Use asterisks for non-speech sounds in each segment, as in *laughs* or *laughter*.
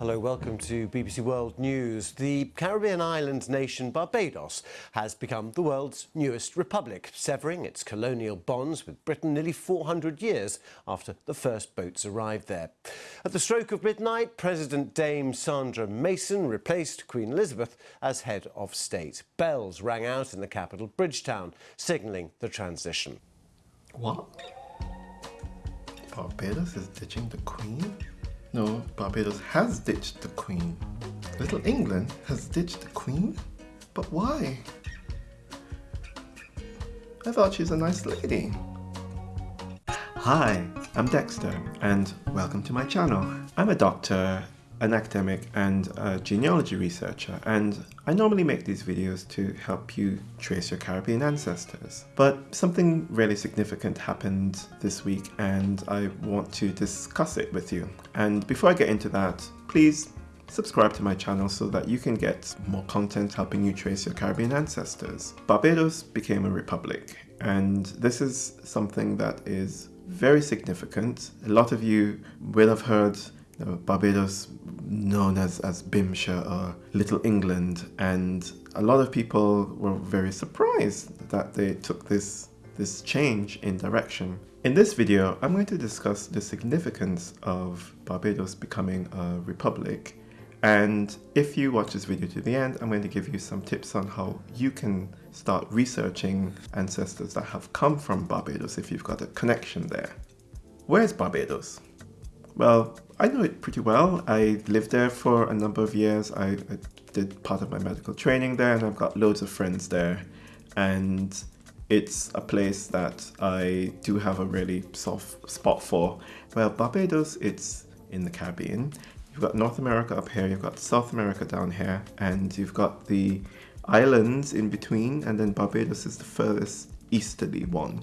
Hello, welcome to BBC World News. The Caribbean island nation Barbados has become the world's newest republic, severing its colonial bonds with Britain nearly 400 years after the first boats arrived there. At the stroke of midnight, President Dame Sandra Mason replaced Queen Elizabeth as head of state. Bells rang out in the capital, Bridgetown, signalling the transition. What? Barbados is ditching the Queen? No, Barbados has ditched the Queen. Little England has ditched the Queen? But why? I thought she's a nice lady. Hi, I'm Dexter and welcome to my channel. I'm a doctor an academic and a genealogy researcher and I normally make these videos to help you trace your Caribbean ancestors. But something really significant happened this week and I want to discuss it with you. And before I get into that, please subscribe to my channel so that you can get more content helping you trace your Caribbean ancestors. Barbados became a republic and this is something that is very significant. A lot of you will have heard Uh, Barbados known as, as Bimshire or uh, Little England and a lot of people were very surprised that they took this this change in direction. In this video, I'm going to discuss the significance of Barbados becoming a republic and if you watch this video to the end, I'm going to give you some tips on how you can start researching ancestors that have come from Barbados if you've got a connection there. Where's Barbados? Well, I know it pretty well. I lived there for a number of years. I, I, did part of my medical training there and I've got loads of friends there. And it's a place that I do have a really soft spot for. Well, Barbados, it's in the Caribbean. You've got North America up here, you've got South America down here, and you've got the islands in between, and then Barbados is the furthest easterly one.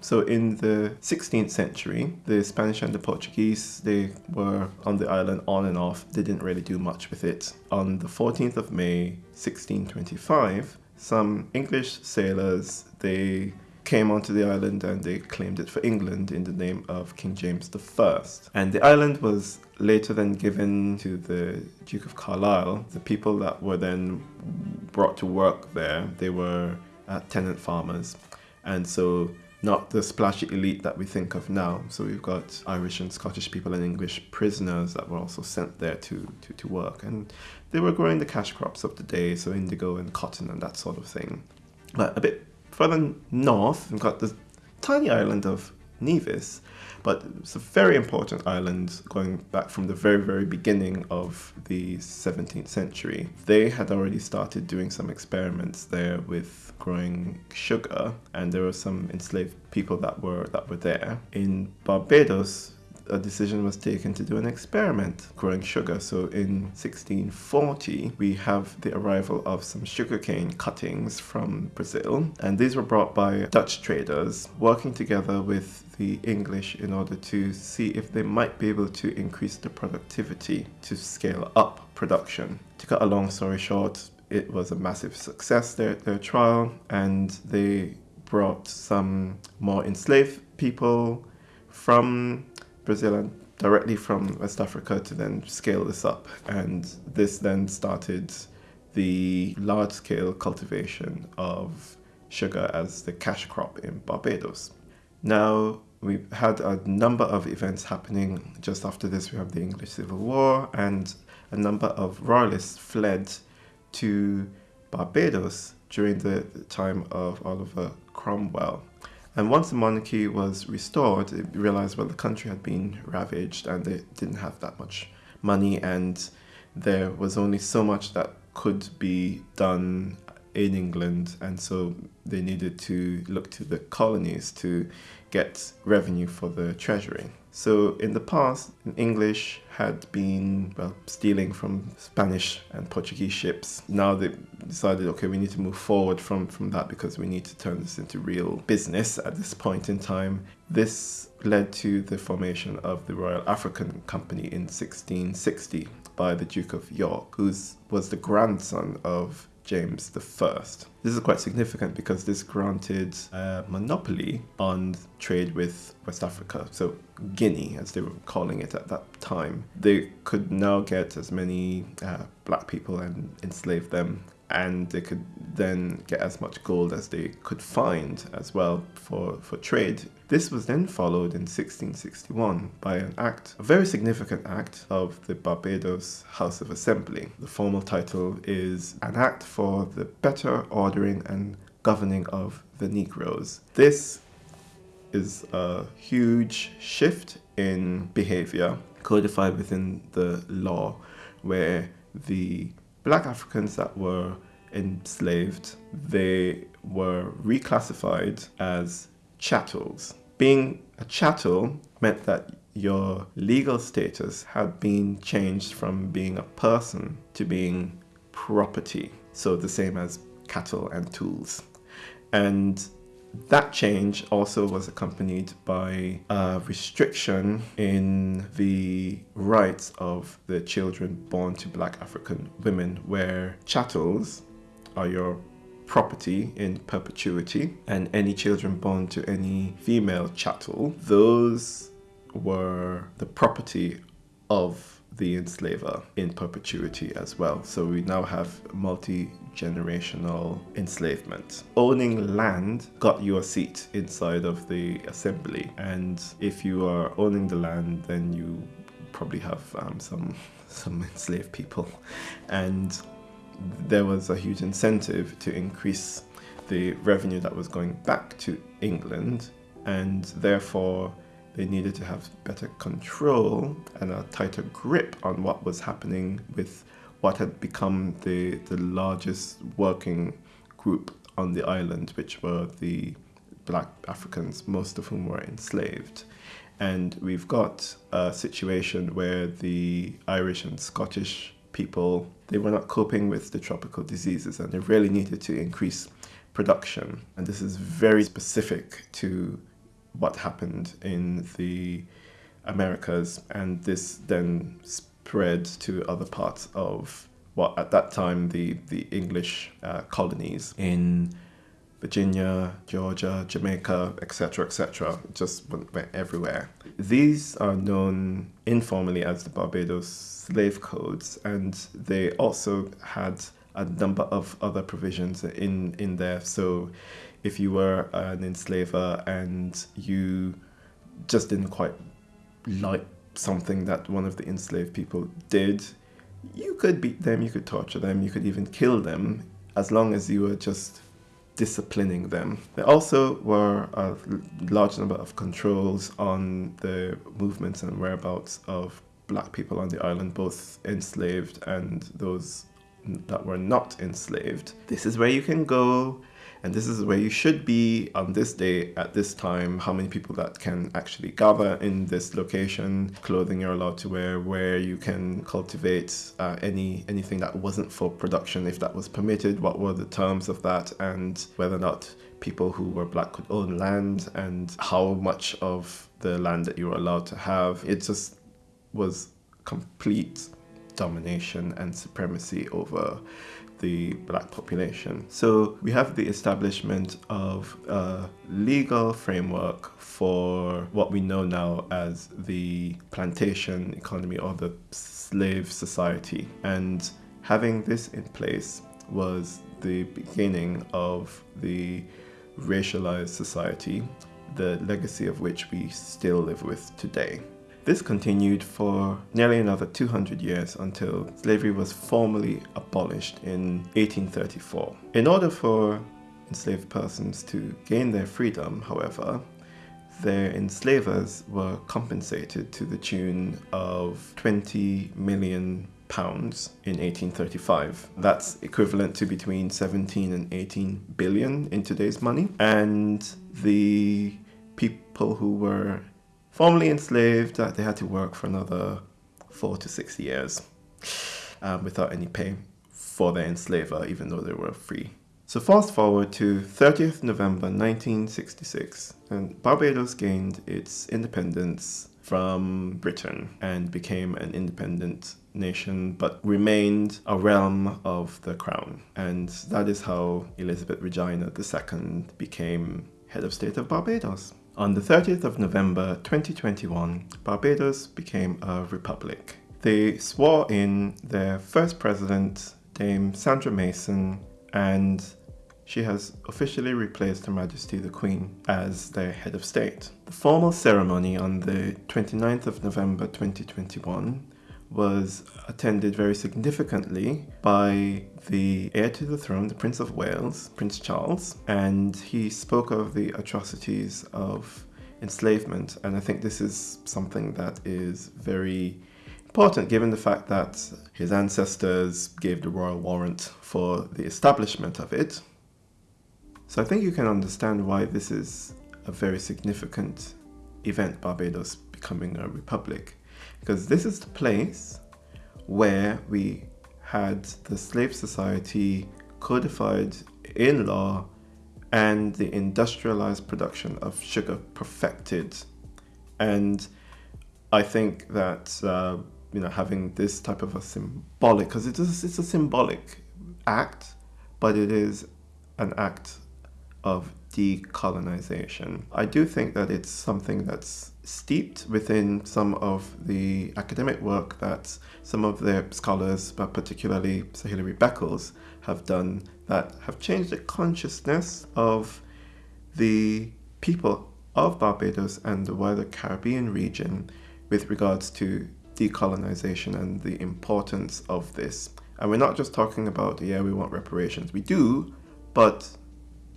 So in the 16th century, the Spanish and the Portuguese, they were on the island on and off. They didn't really do much with it. On the 14th of May, 1625, some English sailors, they came onto the island and they claimed it for England in the name of King James I. And the island was later then given to the Duke of Carlisle. The people that were then brought to work there, they were uh, tenant farmers. And so not the splashy elite that we think of now. So we've got Irish and Scottish people and English prisoners that were also sent there to, to, to work. And they were growing the cash crops of the day, so indigo and cotton and that sort of thing. But a bit further north, we've got the tiny island of Nevis, but it's a very important island going back from the very, very beginning of the 17th century. They had already started doing some experiments there with growing sugar, and there were some enslaved people that were that were there. In Barbados, a decision was taken to do an experiment growing sugar. So in 1640, we have the arrival of some sugarcane cuttings from Brazil, and these were brought by Dutch traders working together with the English in order to see if they might be able to increase the productivity to scale up production. To cut a long story short, it was a massive success, their, their trial, and they brought some more enslaved people from Brazil and directly from West Africa to then scale this up. And this then started the large scale cultivation of sugar as the cash crop in Barbados. Now, we've had a number of events happening. Just after this, we have the English Civil War, and a number of royalists fled to Barbados during the time of Oliver Cromwell. And once the monarchy was restored, it realized, well, the country had been ravaged and they didn't have that much money and there was only so much that could be done in England. And so they needed to look to the colonies to get revenue for the treasury. So in the past, English had been well stealing from Spanish and Portuguese ships. Now they decided, okay, we need to move forward from from that because we need to turn this into real business at this point in time. This led to the formation of the Royal African Company in 1660 by the Duke of York, who was the grandson of James I. This is quite significant because this granted a monopoly on trade with West Africa, so Guinea, as they were calling it at that time. They could now get as many uh, black people and enslave them and they could then get as much gold as they could find as well for, for trade. This was then followed in 1661 by an act, a very significant act of the Barbados House of Assembly. The formal title is An Act for the Better Ordering and Governing of the Negroes. This is a huge shift in behavior codified within the law where the black Africans that were enslaved, they were reclassified as chattels. Being a chattel meant that your legal status had been changed from being a person to being property. So the same as cattle and tools. And that change also was accompanied by a restriction in the rights of the children born to black African women, where chattels are your property in perpetuity, and any children born to any female chattel, those were the property of the enslaver in perpetuity as well. So we now have multi generational enslavement. Owning land got you a seat inside of the assembly, and if you are owning the land, then you probably have um, some *laughs* some enslaved people, and there was a huge incentive to increase the revenue that was going back to England, and therefore they needed to have better control and a tighter grip on what was happening with what had become the, the largest working group on the island, which were the black Africans, most of whom were enslaved. And we've got a situation where the Irish and Scottish people, they were not coping with the tropical diseases and they really needed to increase production. And this is very specific to what happened in the Americas, and this then spread to other parts of what at that time the the English uh, colonies in Virginia, Georgia, Jamaica, etc., etc., just went, went, everywhere. These are known informally as the Barbados slave codes, and they also had a number of other provisions in in there. So if you were uh, an enslaver and you just didn't quite like something that one of the enslaved people did, you could beat them, you could torture them, you could even kill them as long as you were just disciplining them. There also were a large number of controls on the movements and whereabouts of black people on the island, both enslaved and those that were not enslaved. This is where you can go and this is where you should be on this day at this time how many people that can actually gather in this location clothing you're allowed to wear where you can cultivate uh, any anything that wasn't for production if that was permitted what were the terms of that and whether or not people who were black could own land and how much of the land that you were allowed to have. It just was complete domination and supremacy over the black population. So we have the establishment of a legal framework for what we know now as the plantation economy or the slave society. And having this in place was the beginning of the racialized society, the legacy of which we still live with today. This continued for nearly another 200 years until slavery was formally abolished in 1834. In order for enslaved persons to gain their freedom, however, their enslavers were compensated to the tune of 20 million pounds in 1835. That's equivalent to between 17 and 18 billion in today's money. And the people who were formerly enslaved, they had to work for another four to six years um, without any pay for their enslaver, even though they were free. So fast forward to 30th November 1966, and Barbados gained its independence from Britain and became an independent nation but remained a realm of the crown. And that is how Elizabeth Regina II became head of state of Barbados. On the 30th of November 2021, Barbados became a republic. They swore in their first president, Dame Sandra Mason, and she has officially replaced Her Majesty the Queen as their head of state. The formal ceremony on the 29th of November 2021 was attended very significantly by the heir to the throne, the Prince of Wales, Prince Charles, and he spoke of the atrocities of enslavement. And I think this is something that is very important given the fact that his ancestors gave the royal warrant for the establishment of it. So I think you can understand why this is a very significant event, Barbados becoming a republic because this is the place where we had the slave society codified in law and the industrialized production of sugar perfected. And I think that uh, you know having this type of a symbolic, because it is it's a symbolic act, but it is an act of decolonization. I do think that it's something that's steeped within some of the academic work that some of the scholars, but particularly Sir Hilary Beckles, have done that have changed the consciousness of the people of Barbados and the wider Caribbean region with regards to decolonization and the importance of this. And we're not just talking about, yeah, we want reparations. We do, but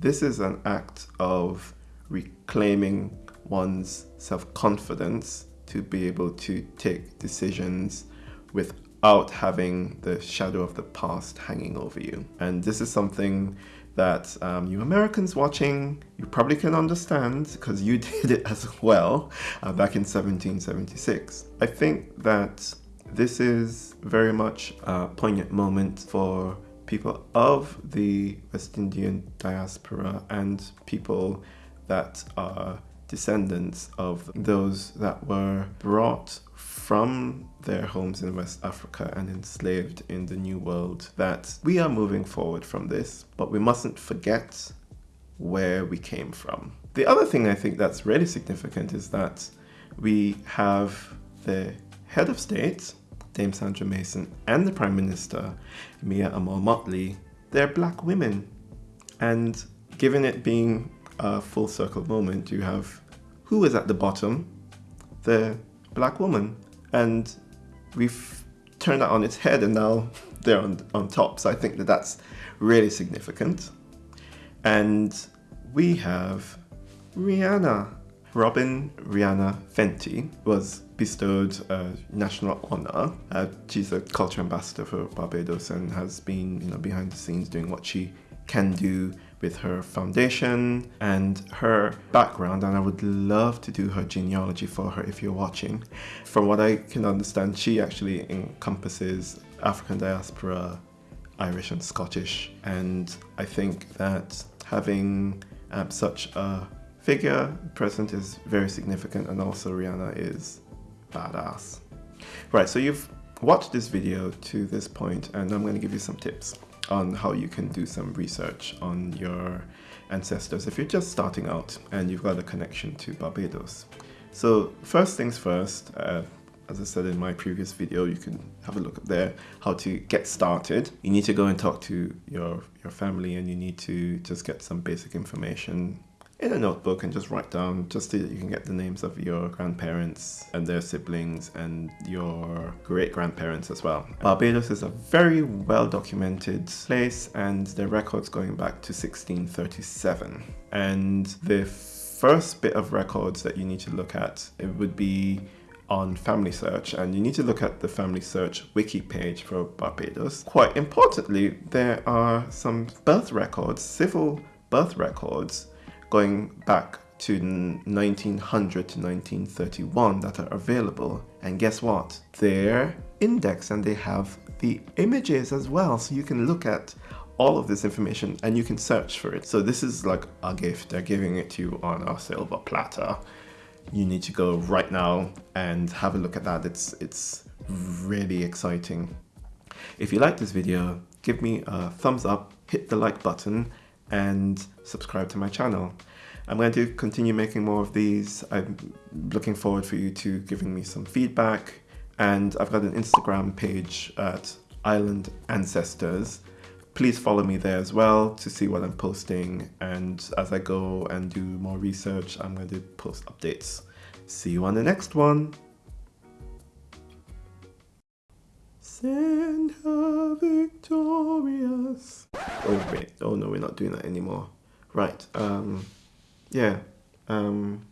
this is an act of reclaiming one's self confidence to be able to take decisions without having the shadow of the past hanging over you. And this is something that um, you Americans watching, you probably can understand because you *laughs* did it as well uh, back in 1776. I think that this is very much a poignant moment for people of the West Indian diaspora and people that are descendants of those that were brought from their homes in West Africa and enslaved in the New World that we are moving forward from this, but we mustn't forget where we came from. The other thing I think that's really significant is that we have the head of state Dame Sandra Mason and the Prime Minister, Mia Amor Mottley, they're black women. And given it being a full circle moment, you have who is at the bottom? The black woman. And we've turned that on its head and now they're on, on top. So I think that that's really significant. And we have Rihanna. Robyn Rihanna Fenty was bestowed a national honor. Uh, she's a culture ambassador for Barbados and has been, you know, behind the scenes doing what she can do with her foundation and her background and I would love to do her genealogy for her if you're watching. From what I can understand, she actually encompasses African diaspora, Irish and Scottish and I think that having um, such a figure present is very significant and also Rihanna is badass. Right, so you've watched this video to this point and I'm going to give you some tips on how you can do some research on your ancestors if you're just starting out and you've got a connection to Barbados. So first things first, uh, as I said in my previous video, you can have a look up there, how to get started. You need to go and talk to your, your family and you need to just get some basic information in a notebook and just write down just so that you can get the names of your grandparents and their siblings and your great grandparents as well. Barbados is a very well documented place and the records going back to 1637. And the first bit of records that you need to look at it would be on Family Search and you need to look at the Family Search wiki page for Barbados. Quite importantly, there are some birth records, civil birth records going back to 1900 to 1931 that are available. And guess what? They're indexed and they have the images as well. So you can look at all of this information and you can search for it. So this is like a gift. They're giving it to you on a silver platter. you need to go right now and have a look at that. It's, it's really exciting. If you like this video, give me a thumbs up, hit the like button, and subscribe to my channel. I'm going to continue making more of these. I'm looking forward for you to giving me some feedback. And I've got an Instagram page at Island Ancestors. Please follow me there as well to see what I'm posting. And as I go and do more research, I'm going to post updates. See you on the next one. Send her victorious. Oh wait, oh no, we're not doing that anymore. Right, um, yeah, um,